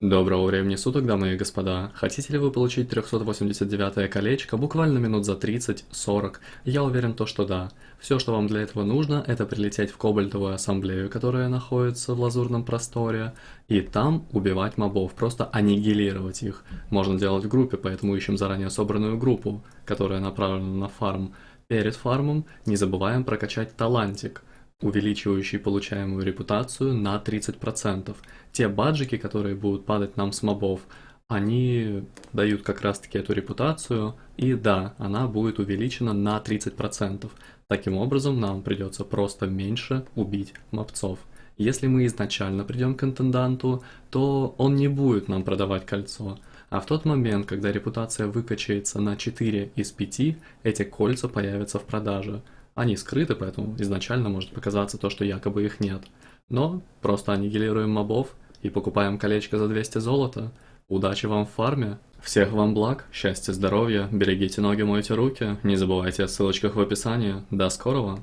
Доброго времени суток, дамы и господа. Хотите ли вы получить 389 колечко буквально минут за 30-40? Я уверен то, что да. Все, что вам для этого нужно, это прилететь в Кобальтовую ассамблею, которая находится в лазурном просторе, и там убивать мобов, просто аннигилировать их. Можно делать в группе, поэтому ищем заранее собранную группу, которая направлена на фарм. Перед фармом не забываем прокачать талантик увеличивающий получаемую репутацию на 30%. Те баджики, которые будут падать нам с мобов, они дают как раз таки эту репутацию, и да, она будет увеличена на 30%. Таким образом, нам придется просто меньше убить мобцов. Если мы изначально придем к интенданту, то он не будет нам продавать кольцо. А в тот момент, когда репутация выкачается на 4 из 5, эти кольца появятся в продаже. Они скрыты, поэтому изначально может показаться то, что якобы их нет. Но просто аннигилируем мобов и покупаем колечко за 200 золота. Удачи вам в фарме! Всех вам благ, счастья, здоровья, берегите ноги, мойте руки, не забывайте о ссылочках в описании. До скорого!